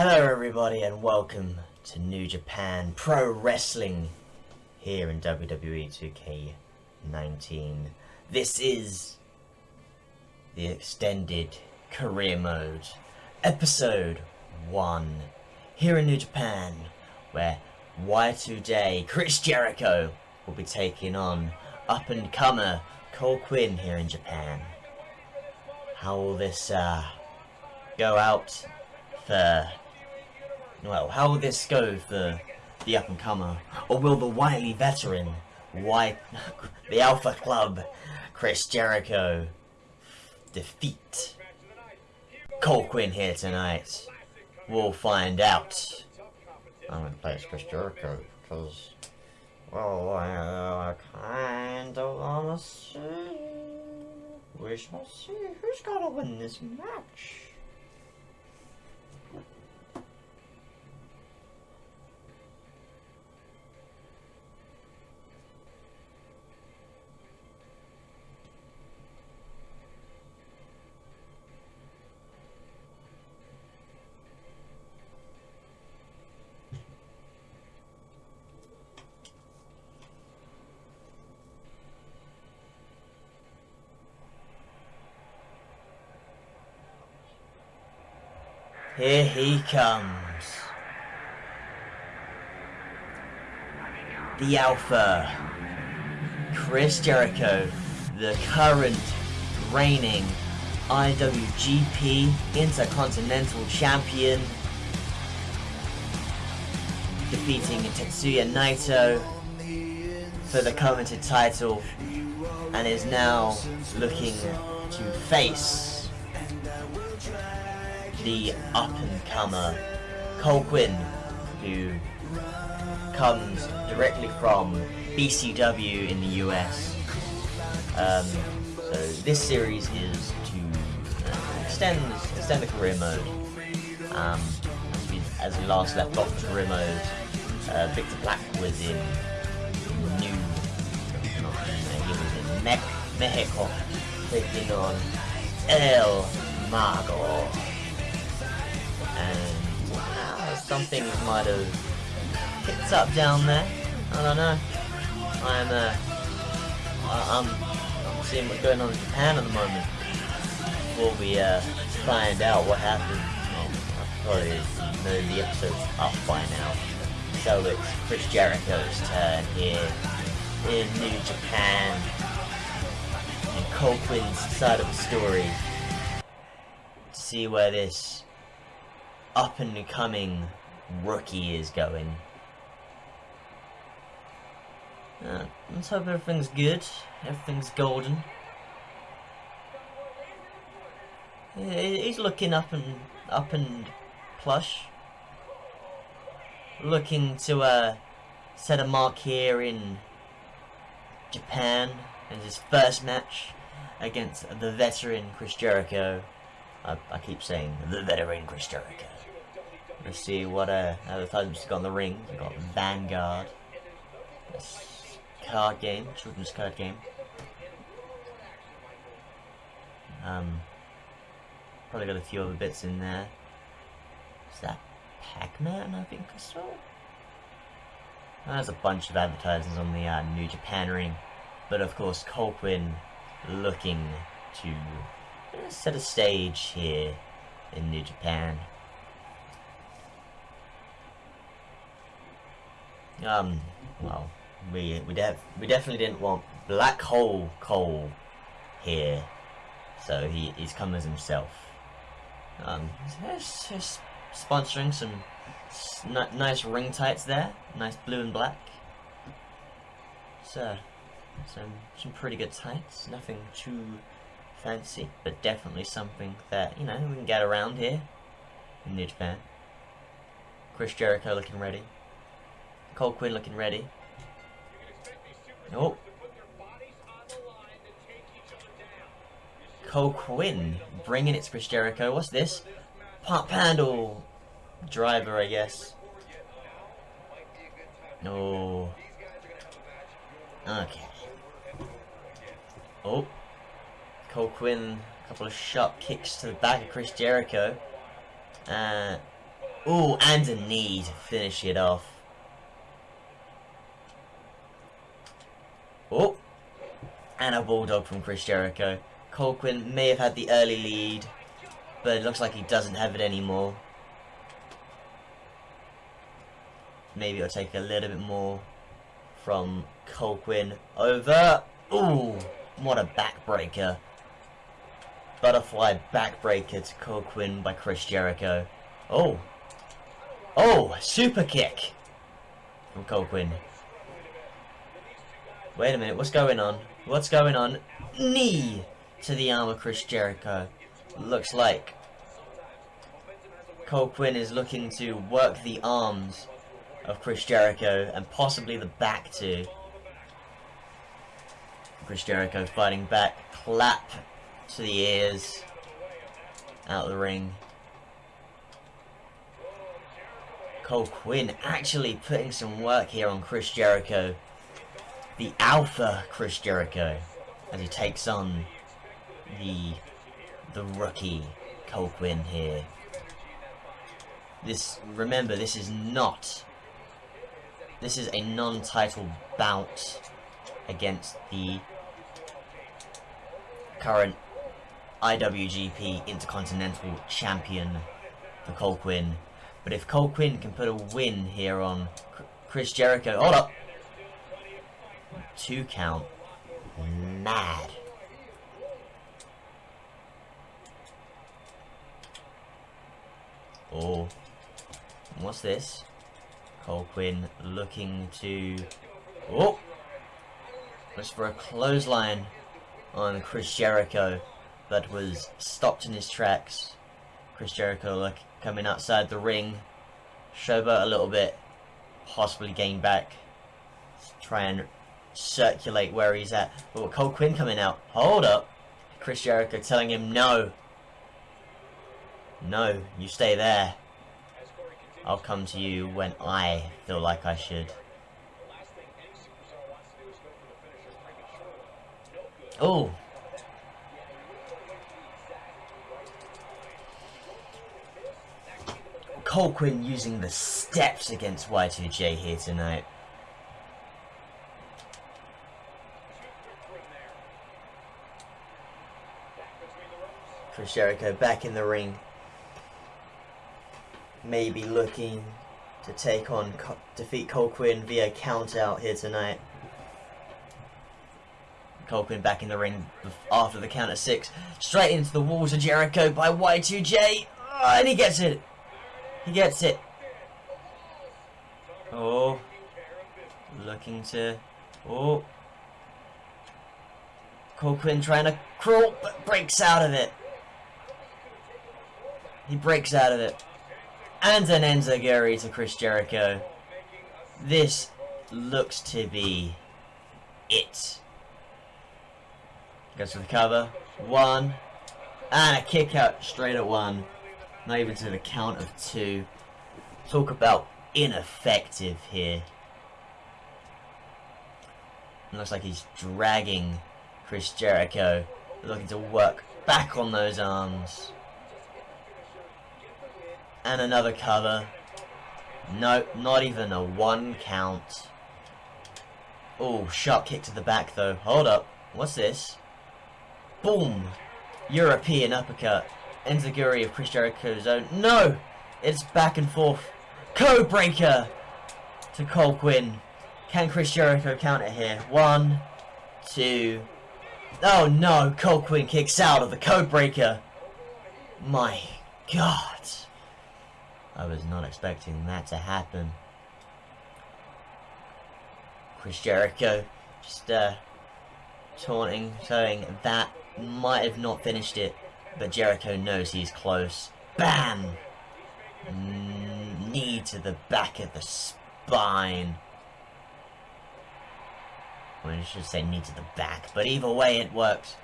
Hello everybody and welcome to New Japan Pro Wrestling here in WWE 2K19. This is the extended career mode, episode 1, here in New Japan, where Y2J Chris Jericho will be taking on up-and-comer Cole Quinn here in Japan. How will this uh, go out for... Well, how will this go for the up-and-comer? Or will the wily veteran, White, the Alpha Club, Chris Jericho, defeat Cole Quinn here tonight? We'll find out. I'm gonna play as Chris Jericho because, well, I, uh, I kind of wanna see. We shall see who's gonna win this match. Here he comes. The Alpha. Chris Jericho, the current reigning IWGP Intercontinental Champion, defeating Tetsuya Naito for the coveted title and is now looking to face the up-and-comer Quinn, who comes directly from BCW in the US. Um, so this series is to uh, extend extend the career mode. Um, as, we, as we last left off the career mode, uh, Victor Black was in New, he was in Me Mexico, taking on El Mago and might have picked up down there. I don't know. I'm uh, I, am I'm seeing what's going on in Japan at the moment. Before we uh, find out what happened, probably know the episode's up by now. So it's Chris Jericho's turn here in New Japan. And Cole Quinn's side of the story. To see where this up and coming rookie is going. Uh, let's hope everything's good, everything's golden. He's looking up and up and plush. Looking to uh, set a mark here in Japan in his first match against the veteran Chris Jericho. I, I keep saying the veteran Chris Jericho. Let's see what uh, advertisements got in the ring. We got Vanguard. This card game, children's card game. Um, probably got a few other bits in there. Is that Pac-Man, I think I saw? There's a bunch of advertisements on the uh, New Japan ring. But of course, Cole looking to set a stage here in New Japan. Um, well, we we def we definitely didn't want Black Hole Cole here, so he he's come as himself. Um, he's, he's sponsoring some nice ring tights there, nice blue and black. So, some some pretty good tights, nothing too fancy, but definitely something that you know we can get around here in New Japan. Chris Jericho looking ready. Cole Quinn looking ready. Oh. Cole Quinn bringing it to Chris Jericho. What's this? Pumphandle driver, I guess. No. Okay. Oh. Cole Quinn, a couple of sharp kicks to the back of Chris Jericho. Uh, Ooh, and a knee to finish it off. Oh, and a bulldog from Chris Jericho. Cole Quinn may have had the early lead, but it looks like he doesn't have it anymore. Maybe it'll take a little bit more from Cole Quinn over. Ooh, what a backbreaker. Butterfly backbreaker to Cole Quinn by Chris Jericho. Oh. Oh, super kick from Cole Quinn. Wait a minute, what's going on? What's going on? Knee to the arm of Chris Jericho. Looks like Cole Quinn is looking to work the arms of Chris Jericho and possibly the back too. Chris Jericho fighting back, clap to the ears, out of the ring. Cole Quinn actually putting some work here on Chris Jericho. The alpha Chris Jericho as he takes on the the rookie Cole Quinn here. This remember this is not this is a non-title bout against the current IWGP Intercontinental Champion for Cole Quinn. But if Cole Quinn can put a win here on Chris Jericho... Hold up! Two count. Mad. Oh. What's this? Cole Quinn looking to... Oh! Looks for a clothesline on Chris Jericho, but was stopped in his tracks. Chris Jericho like coming outside the ring, showboat a little bit, possibly gain back, try and circulate where he's at. Oh, but Quinn coming out, hold up, Chris Jericho telling him no, no, you stay there. I'll come to you when I feel like I should. Oh! Cole Quinn using the steps against Y2J here tonight. Chris Jericho back in the ring maybe looking to take on, defeat Cole Quinn via count out here tonight. Cole Quinn back in the ring after the count of six. Straight into the walls of Jericho by Y2J. Oh, and he gets it. He gets it. Oh. Looking to... Oh. Cole Quinn trying to crawl, but breaks out of it. He breaks out of it and an Enziguri to Chris Jericho. This looks to be it. Goes for the cover. One. And a kick out straight at one. Not even to the count of two. Talk about ineffective here. It looks like he's dragging Chris Jericho. Looking to work back on those arms. And another cover. Nope, not even a one count. Oh, sharp kick to the back though. Hold up. What's this? Boom! European uppercut. Enziguri of Chris Jericho's own. No! It's back and forth. Code breaker to Cole Quinn. Can Chris Jericho counter here? One, two. Oh no! Cole Quinn kicks out of the code breaker. My God. I was not expecting that to happen. Chris Jericho just uh, taunting, saying that might have not finished it, but Jericho knows he's close. Bam! Knee to the back of the spine. Well, I should say knee to the back, but either way it works.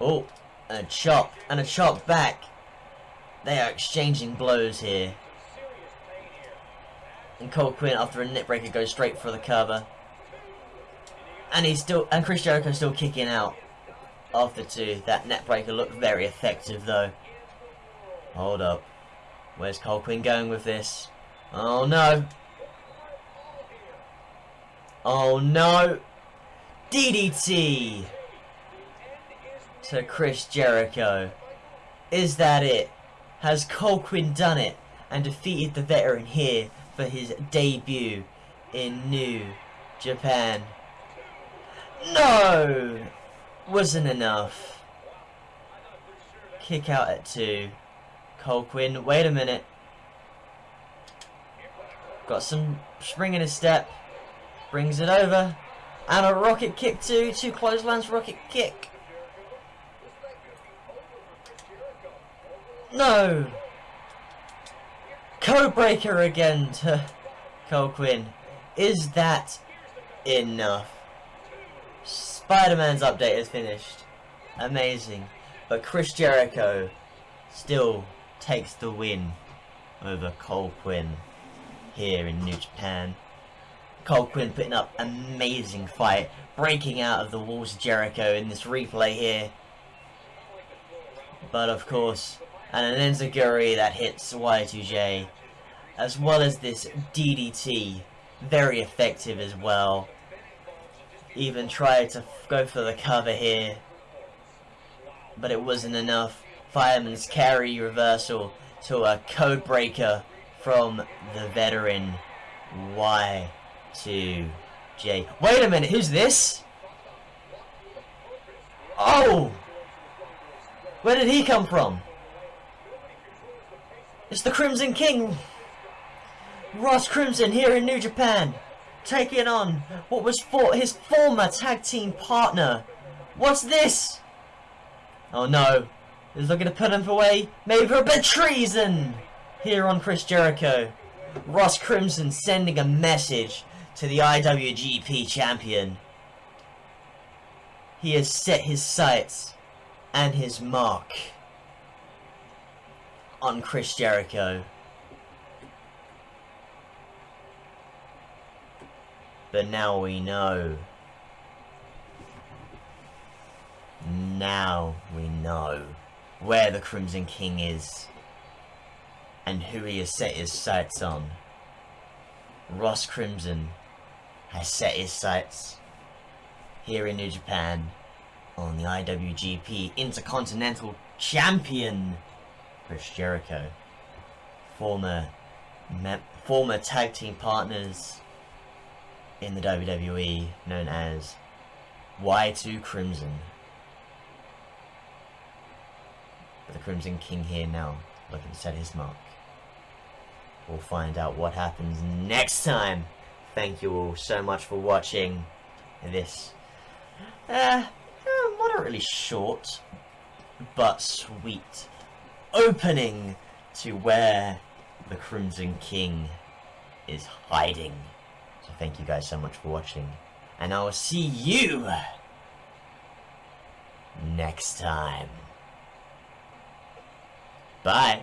Oh, a chop, and a chop back. They are exchanging blows here. And Cole Quinn, after a neckbreaker, goes straight for the cover. And he's still, and Chris Jericho's still kicking out after two. That neckbreaker looked very effective though. Hold up. Where's Cole going with this? Oh no. Oh no. DDT to Chris Jericho. Is that it? Has Cole done it and defeated the veteran here for his debut in New Japan? No! Wasn't enough. Kick out at two. Cole Quinn, wait a minute. Got some spring in his step. Brings it over. And a rocket kick too. Two clotheslines rocket kick. No! Codebreaker again to Cole Quinn. Is that enough? Spider-Man's update is finished. Amazing. But Chris Jericho still takes the win over Cole Quinn here in New Japan. Cole Quinn putting up amazing fight, breaking out of the walls of Jericho in this replay here. But of course, and an Enziguri that hits Y2J, as well as this DDT, very effective as well. Even tried to go for the cover here, but it wasn't enough. Fireman's carry reversal to a code breaker from the veteran Y2J. Wait a minute, who's this? Oh! Where did he come from? It's the Crimson King! Ross Crimson here in New Japan, taking on what was for his former tag team partner. What's this? Oh no, he's looking to put him away, maybe for a bit of treason! Here on Chris Jericho, Ross Crimson sending a message to the IWGP champion. He has set his sights and his mark on Chris Jericho. But now we know. Now we know where the Crimson King is and who he has set his sights on. Ross Crimson has set his sights here in New Japan on the IWGP Intercontinental Champion Chris Jericho, former former tag team partners in the WWE known as Y2 Crimson. But the Crimson King here now, looking to set his mark. We'll find out what happens next time. Thank you all so much for watching this uh, uh moderately short but sweet opening to where the Crimson King is hiding. Thank you guys so much for watching. And I will see you next time. Bye.